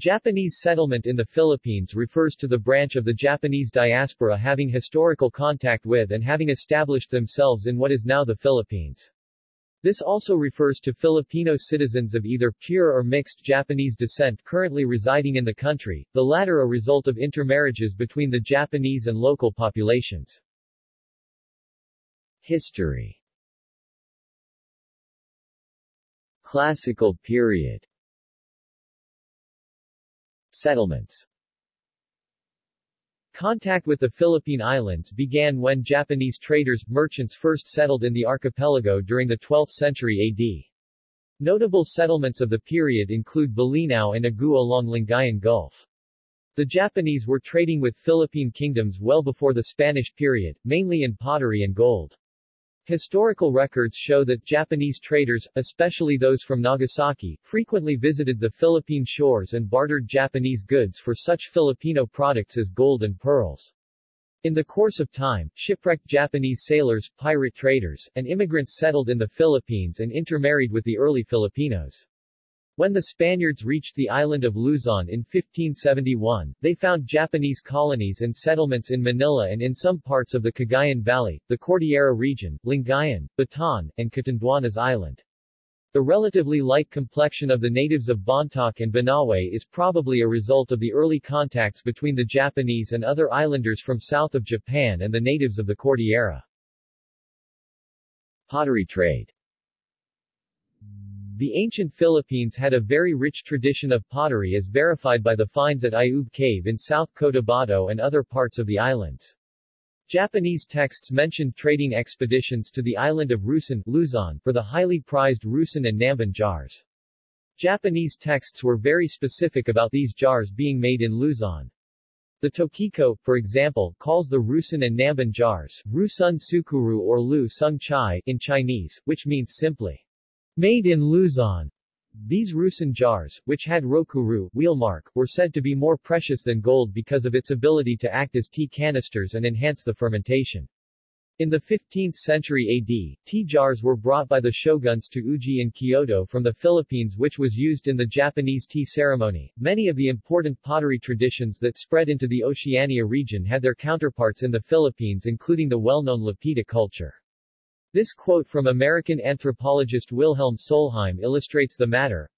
Japanese settlement in the Philippines refers to the branch of the Japanese diaspora having historical contact with and having established themselves in what is now the Philippines. This also refers to Filipino citizens of either pure or mixed Japanese descent currently residing in the country, the latter a result of intermarriages between the Japanese and local populations. History Classical period Settlements Contact with the Philippine Islands began when Japanese traders, merchants first settled in the archipelago during the 12th century AD. Notable settlements of the period include Bolinao and Agu along Lingayen Gulf. The Japanese were trading with Philippine kingdoms well before the Spanish period, mainly in pottery and gold. Historical records show that Japanese traders, especially those from Nagasaki, frequently visited the Philippine shores and bartered Japanese goods for such Filipino products as gold and pearls. In the course of time, shipwrecked Japanese sailors, pirate traders, and immigrants settled in the Philippines and intermarried with the early Filipinos. When the Spaniards reached the island of Luzon in 1571, they found Japanese colonies and settlements in Manila and in some parts of the Cagayan Valley, the Cordillera region, Lingayen, Bataan, and Catanduanes Island. The relatively light complexion of the natives of Bontoc and Banawe is probably a result of the early contacts between the Japanese and other islanders from south of Japan and the natives of the Cordillera. Pottery trade the ancient Philippines had a very rich tradition of pottery as verified by the finds at Ayub Cave in South Cotabato and other parts of the islands. Japanese texts mentioned trading expeditions to the island of Rusan Luzon for the highly prized Rusan and Namban jars. Japanese texts were very specific about these jars being made in Luzon. The Tokiko, for example, calls the Rusan and Namban jars, Rusun Sukuru or Lu Sung Chai in Chinese, which means simply Made in Luzon. These Rusin jars, which had rokuru wheelmark, were said to be more precious than gold because of its ability to act as tea canisters and enhance the fermentation. In the 15th century AD, tea jars were brought by the shoguns to Uji in Kyoto from the Philippines which was used in the Japanese tea ceremony. Many of the important pottery traditions that spread into the Oceania region had their counterparts in the Philippines including the well-known Lapita culture. This quote from American anthropologist Wilhelm Solheim illustrates the matter.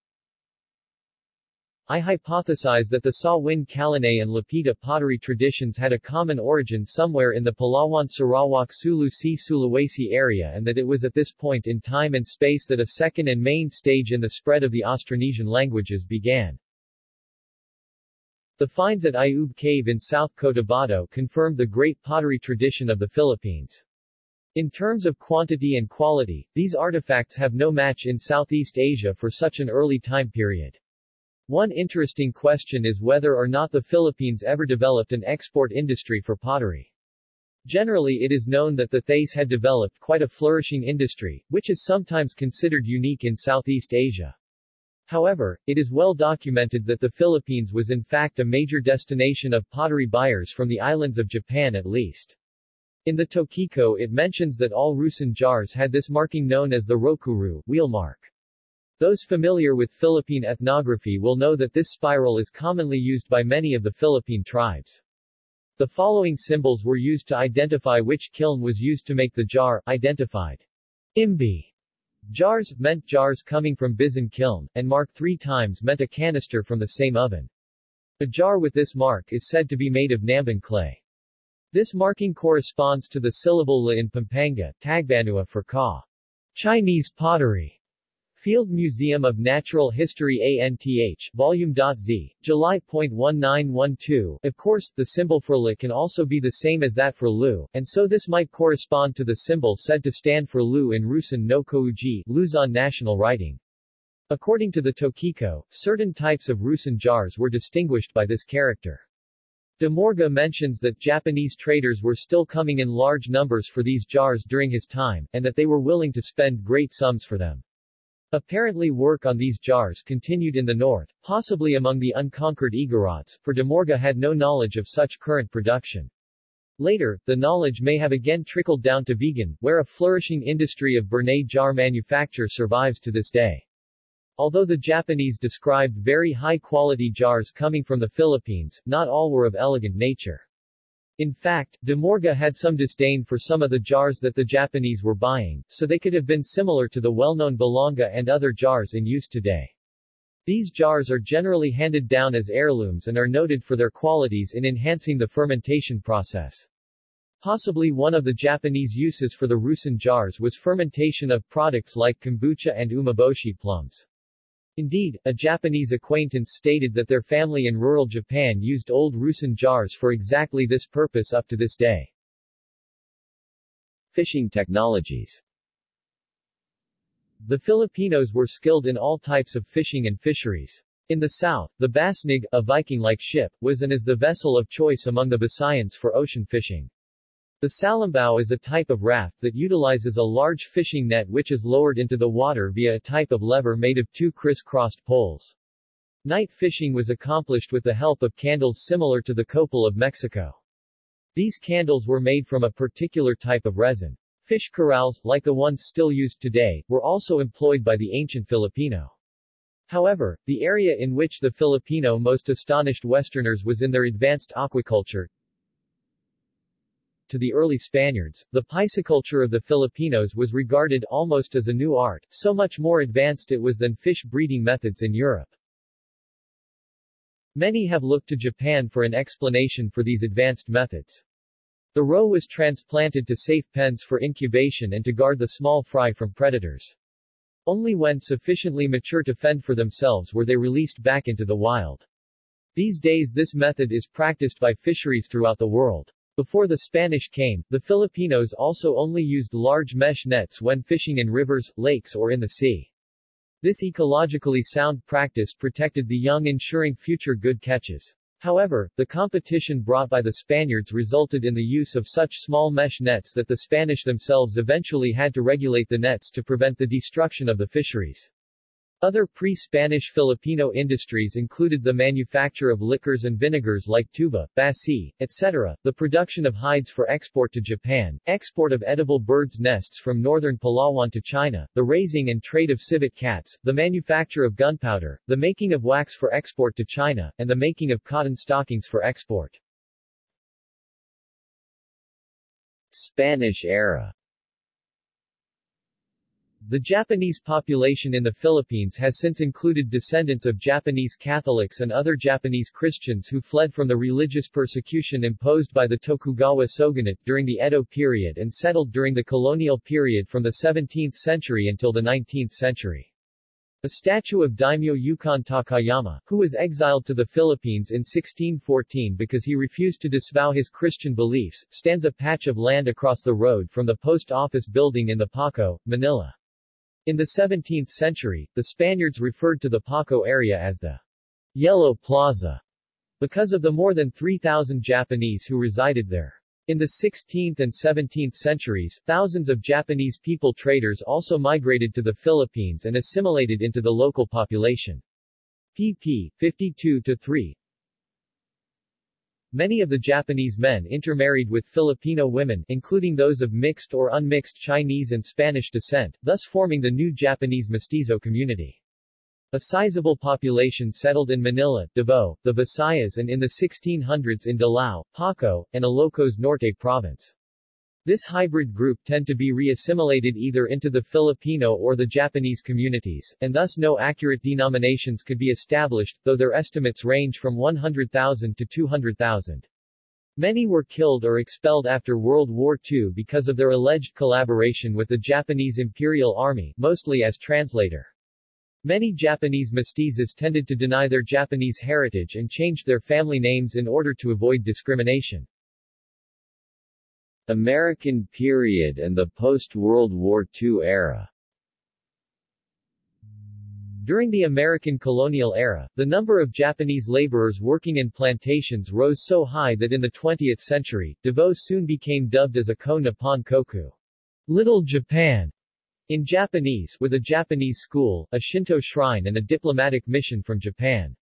I hypothesize that the Sa-Huynh Kalanay and Lapita pottery traditions had a common origin somewhere in the Palawan Sarawak Sulu Sea Sulawesi area and that it was at this point in time and space that a second and main stage in the spread of the Austronesian languages began. The finds at Ayub Cave in South Cotabato confirmed the great pottery tradition of the Philippines. In terms of quantity and quality, these artifacts have no match in Southeast Asia for such an early time period. One interesting question is whether or not the Philippines ever developed an export industry for pottery. Generally it is known that the Thais had developed quite a flourishing industry, which is sometimes considered unique in Southeast Asia. However, it is well documented that the Philippines was in fact a major destination of pottery buyers from the islands of Japan at least. In the Tokiko it mentions that all Rusan jars had this marking known as the Rokuru wheel mark. Those familiar with Philippine ethnography will know that this spiral is commonly used by many of the Philippine tribes. The following symbols were used to identify which kiln was used to make the jar, identified. Imbi. Jars, meant jars coming from Bizen kiln, and mark three times meant a canister from the same oven. A jar with this mark is said to be made of Namban clay. This marking corresponds to the syllable la in Pampanga, Tagbanua for ka. Chinese pottery. Field Museum of Natural History ANTH, Volume.Z, July.1912. Of course, the symbol for La can also be the same as that for Lu, and so this might correspond to the symbol said to stand for Lu in Rusan no Kouji, Luzon national writing. According to the Tokiko, certain types of Rusan jars were distinguished by this character. De Morga mentions that Japanese traders were still coming in large numbers for these jars during his time, and that they were willing to spend great sums for them. Apparently work on these jars continued in the north, possibly among the unconquered Igorots, for De Morga had no knowledge of such current production. Later, the knowledge may have again trickled down to Vigan, where a flourishing industry of Burnay jar manufacture survives to this day. Although the Japanese described very high-quality jars coming from the Philippines, not all were of elegant nature. In fact, De Morga had some disdain for some of the jars that the Japanese were buying, so they could have been similar to the well-known Balanga and other jars in use today. These jars are generally handed down as heirlooms and are noted for their qualities in enhancing the fermentation process. Possibly one of the Japanese uses for the Rusin jars was fermentation of products like kombucha and umeboshi plums. Indeed, a Japanese acquaintance stated that their family in rural Japan used old Rusin jars for exactly this purpose up to this day. Fishing technologies The Filipinos were skilled in all types of fishing and fisheries. In the south, the Basnig, a Viking-like ship, was and is the vessel of choice among the Visayans for ocean fishing. The salambao is a type of raft that utilizes a large fishing net which is lowered into the water via a type of lever made of two criss-crossed poles. Night fishing was accomplished with the help of candles similar to the copal of Mexico. These candles were made from a particular type of resin. Fish corrals, like the ones still used today, were also employed by the ancient Filipino. However, the area in which the Filipino most astonished Westerners was in their advanced aquaculture, to the early Spaniards, the pisciculture of the Filipinos was regarded almost as a new art, so much more advanced it was than fish breeding methods in Europe. Many have looked to Japan for an explanation for these advanced methods. The roe was transplanted to safe pens for incubation and to guard the small fry from predators. Only when sufficiently mature to fend for themselves were they released back into the wild. These days this method is practiced by fisheries throughout the world. Before the Spanish came, the Filipinos also only used large mesh nets when fishing in rivers, lakes or in the sea. This ecologically sound practice protected the young ensuring future good catches. However, the competition brought by the Spaniards resulted in the use of such small mesh nets that the Spanish themselves eventually had to regulate the nets to prevent the destruction of the fisheries. Other pre-Spanish Filipino industries included the manufacture of liquors and vinegars like tuba, basi, etc., the production of hides for export to Japan, export of edible birds' nests from northern Palawan to China, the raising and trade of civet cats, the manufacture of gunpowder, the making of wax for export to China, and the making of cotton stockings for export. Spanish era the Japanese population in the Philippines has since included descendants of Japanese Catholics and other Japanese Christians who fled from the religious persecution imposed by the Tokugawa shogunate during the Edo period and settled during the colonial period from the 17th century until the 19th century. A statue of daimyo Ukon Takayama, who was exiled to the Philippines in 1614 because he refused to disavow his Christian beliefs, stands a patch of land across the road from the post office building in the Paco, Manila. In the 17th century, the Spaniards referred to the Paco area as the Yellow Plaza because of the more than 3,000 Japanese who resided there. In the 16th and 17th centuries, thousands of Japanese people traders also migrated to the Philippines and assimilated into the local population. pp. 52-3 Many of the Japanese men intermarried with Filipino women, including those of mixed or unmixed Chinese and Spanish descent, thus forming the new Japanese mestizo community. A sizable population settled in Manila, Davao, the Visayas and in the 1600s in Dilao, Paco, and Ilocos Norte province. This hybrid group tend to be re-assimilated either into the Filipino or the Japanese communities, and thus no accurate denominations could be established, though their estimates range from 100,000 to 200,000. Many were killed or expelled after World War II because of their alleged collaboration with the Japanese Imperial Army, mostly as translator. Many Japanese mestizos tended to deny their Japanese heritage and changed their family names in order to avoid discrimination. American period and the post-World War II era. During the American colonial era, the number of Japanese laborers working in plantations rose so high that in the 20th century, Davao soon became dubbed as a Ko Nippon Koku, Little Japan, in Japanese, with a Japanese school, a Shinto shrine and a diplomatic mission from Japan.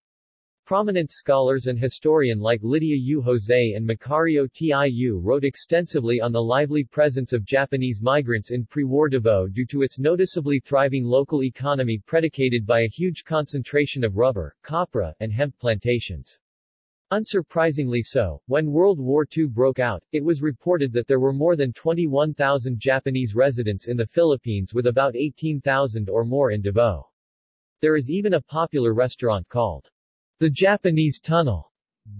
Prominent scholars and historian like Lydia U. Jose and Macario Tiu wrote extensively on the lively presence of Japanese migrants in pre-war Davao due to its noticeably thriving local economy predicated by a huge concentration of rubber, copra, and hemp plantations. Unsurprisingly so, when World War II broke out, it was reported that there were more than 21,000 Japanese residents in the Philippines with about 18,000 or more in Davao. There is even a popular restaurant called the Japanese Tunnel,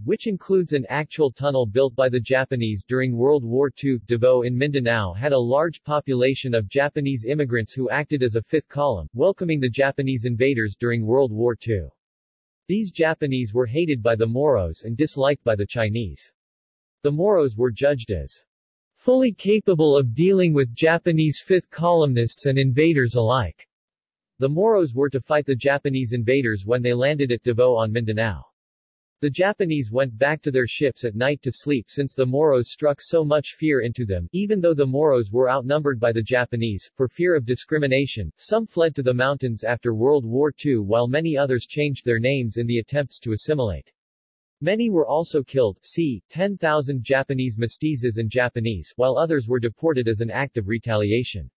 which includes an actual tunnel built by the Japanese during World War II. Davao in Mindanao had a large population of Japanese immigrants who acted as a fifth column, welcoming the Japanese invaders during World War II. These Japanese were hated by the Moros and disliked by the Chinese. The Moros were judged as fully capable of dealing with Japanese fifth columnists and invaders alike. The Moros were to fight the Japanese invaders when they landed at Davao on Mindanao. The Japanese went back to their ships at night to sleep since the Moros struck so much fear into them. Even though the Moros were outnumbered by the Japanese, for fear of discrimination, some fled to the mountains after World War II while many others changed their names in the attempts to assimilate. Many were also killed, c. 10,000 Japanese mestizos and Japanese, while others were deported as an act of retaliation.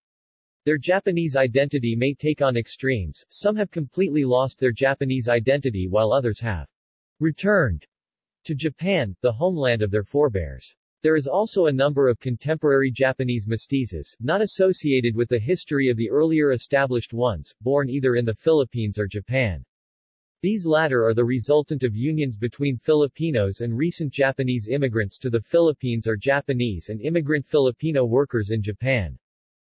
Their Japanese identity may take on extremes, some have completely lost their Japanese identity while others have returned to Japan, the homeland of their forebears. There is also a number of contemporary Japanese mestizos, not associated with the history of the earlier established ones, born either in the Philippines or Japan. These latter are the resultant of unions between Filipinos and recent Japanese immigrants to the Philippines or Japanese and immigrant Filipino workers in Japan.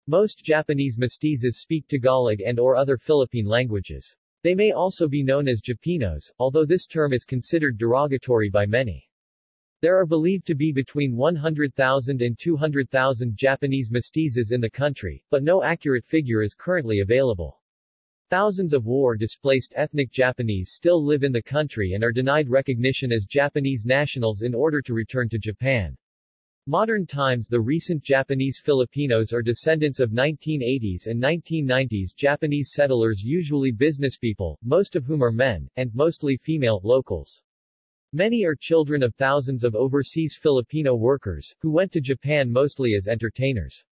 Most Japanese mestizos speak Tagalog and or other Philippine languages. They may also be known as Japinos, although this term is considered derogatory by many. There are believed to be between 100,000 and 200,000 Japanese mestizos in the country, but no accurate figure is currently available. Thousands of war-displaced ethnic Japanese still live in the country and are denied recognition as Japanese nationals in order to return to Japan. Modern times The recent Japanese Filipinos are descendants of 1980s and 1990s Japanese settlers usually businesspeople, most of whom are men, and mostly female, locals. Many are children of thousands of overseas Filipino workers, who went to Japan mostly as entertainers.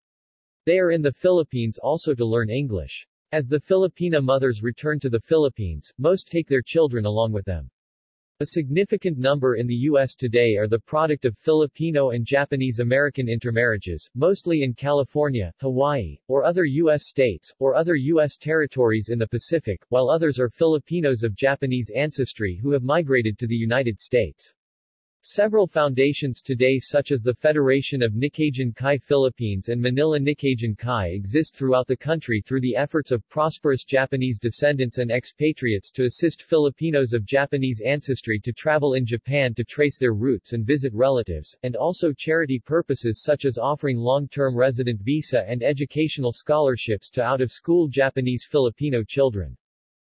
They are in the Philippines also to learn English. As the Filipina mothers return to the Philippines, most take their children along with them. A significant number in the U.S. today are the product of Filipino and Japanese-American intermarriages, mostly in California, Hawaii, or other U.S. states, or other U.S. territories in the Pacific, while others are Filipinos of Japanese ancestry who have migrated to the United States. Several foundations today such as the Federation of Nikkeijin Kai Philippines and Manila Nikkeijin Kai exist throughout the country through the efforts of prosperous Japanese descendants and expatriates to assist Filipinos of Japanese ancestry to travel in Japan to trace their roots and visit relatives, and also charity purposes such as offering long-term resident visa and educational scholarships to out-of-school Japanese Filipino children.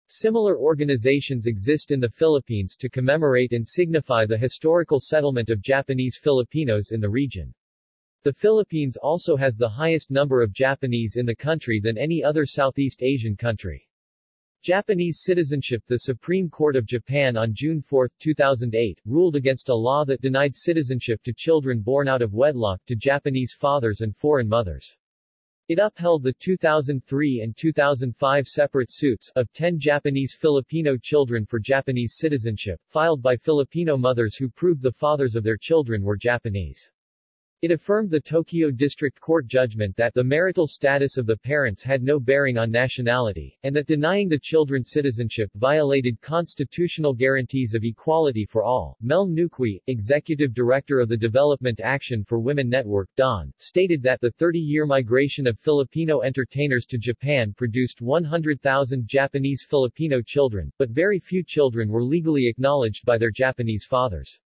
Similar organizations exist in the Philippines to commemorate and signify the historical settlement of Japanese Filipinos in the region. The Philippines also has the highest number of Japanese in the country than any other Southeast Asian country. Japanese citizenship The Supreme Court of Japan on June 4, 2008, ruled against a law that denied citizenship to children born out of wedlock to Japanese fathers and foreign mothers. It upheld the 2003 and 2005 separate suits of 10 Japanese Filipino children for Japanese citizenship, filed by Filipino mothers who proved the fathers of their children were Japanese. It affirmed the Tokyo District Court judgment that the marital status of the parents had no bearing on nationality, and that denying the children citizenship violated constitutional guarantees of equality for all. Mel Nuqui, executive director of the Development Action for Women Network DAWN, stated that the 30-year migration of Filipino entertainers to Japan produced 100,000 Japanese Filipino children, but very few children were legally acknowledged by their Japanese fathers.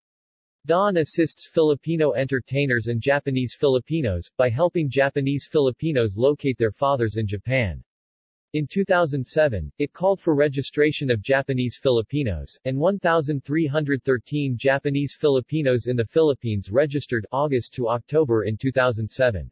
Dawn assists Filipino entertainers and Japanese Filipinos, by helping Japanese Filipinos locate their fathers in Japan. In 2007, it called for registration of Japanese Filipinos, and 1,313 Japanese Filipinos in the Philippines registered August to October in 2007.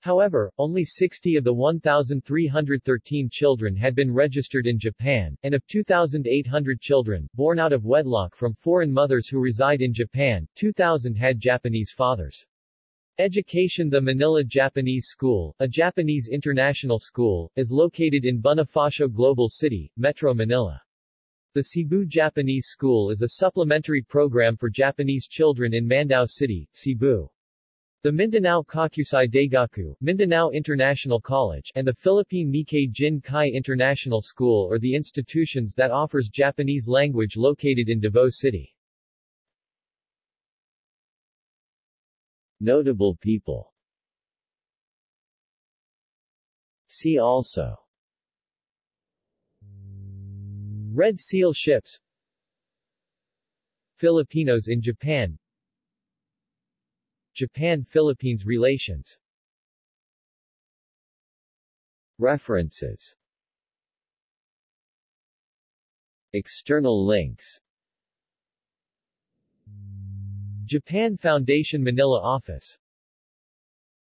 However, only 60 of the 1,313 children had been registered in Japan, and of 2,800 children, born out of wedlock from foreign mothers who reside in Japan, 2,000 had Japanese fathers. Education The Manila Japanese School, a Japanese international school, is located in Bonifacio Global City, Metro Manila. The Cebu Japanese School is a supplementary program for Japanese children in Mandaue City, Cebu. The Mindanao Kokusai Daigaku, Mindanao International College, and the Philippine Nikkei Jin Kai International School are the institutions that offers Japanese language located in Davao City. Notable people. See also. Red Seal ships. Filipinos in Japan Japan-Philippines relations. References. External links. Japan Foundation Manila Office